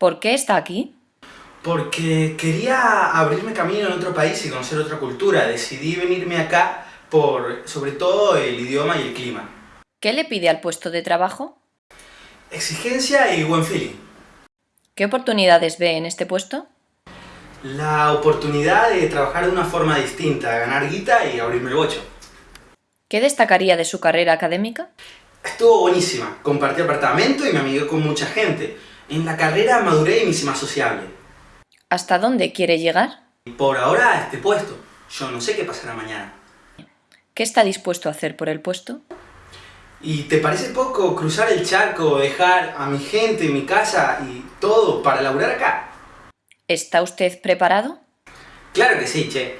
¿Por qué está aquí? Porque quería abrirme camino en otro país y conocer otra cultura. Decidí venirme acá por, sobre todo, el idioma y el clima. ¿Qué le pide al puesto de trabajo? Exigencia y buen feeling. ¿Qué oportunidades ve en este puesto? La oportunidad de trabajar de una forma distinta, ganar guita y abrirme el bocho. ¿Qué destacaría de su carrera académica? Estuvo buenísima. Compartí apartamento y me amigué con mucha gente. En la carrera maduré y me hice más sociable. ¿Hasta dónde quiere llegar? Por ahora a este puesto. Yo no sé qué pasará mañana. ¿Qué está dispuesto a hacer por el puesto? ¿Y te parece poco cruzar el charco, dejar a mi gente, mi casa y todo para laburar acá? ¿Está usted preparado? Claro que sí, che.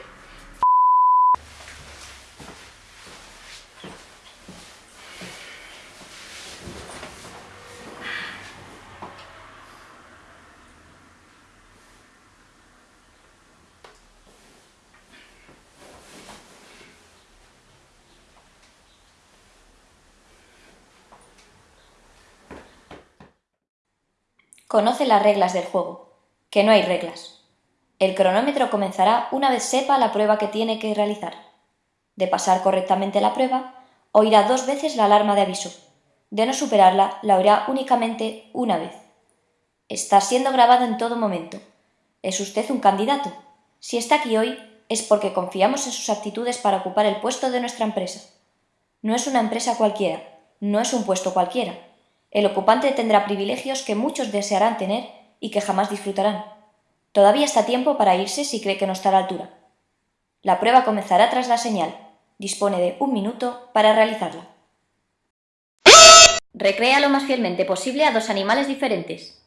Conoce las reglas del juego, que no hay reglas. El cronómetro comenzará una vez sepa la prueba que tiene que realizar. De pasar correctamente la prueba, oirá dos veces la alarma de aviso. De no superarla, la oirá únicamente una vez. Está siendo grabado en todo momento. ¿Es usted un candidato? Si está aquí hoy, es porque confiamos en sus actitudes para ocupar el puesto de nuestra empresa. No es una empresa cualquiera, no es un puesto cualquiera. El ocupante tendrá privilegios que muchos desearán tener y que jamás disfrutarán. Todavía está tiempo para irse si cree que no está a la altura. La prueba comenzará tras la señal. Dispone de un minuto para realizarla. Recrea lo más fielmente posible a dos animales diferentes.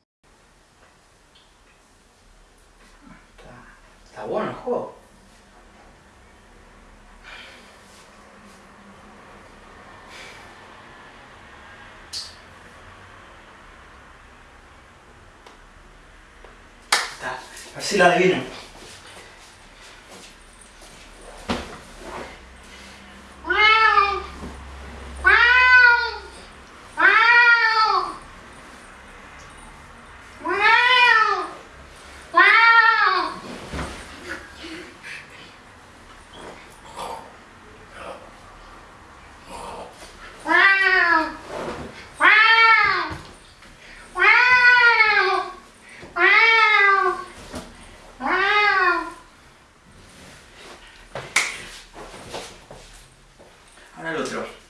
Está, está bueno el juego. Está. A ver si lo adivino. はい、どちら。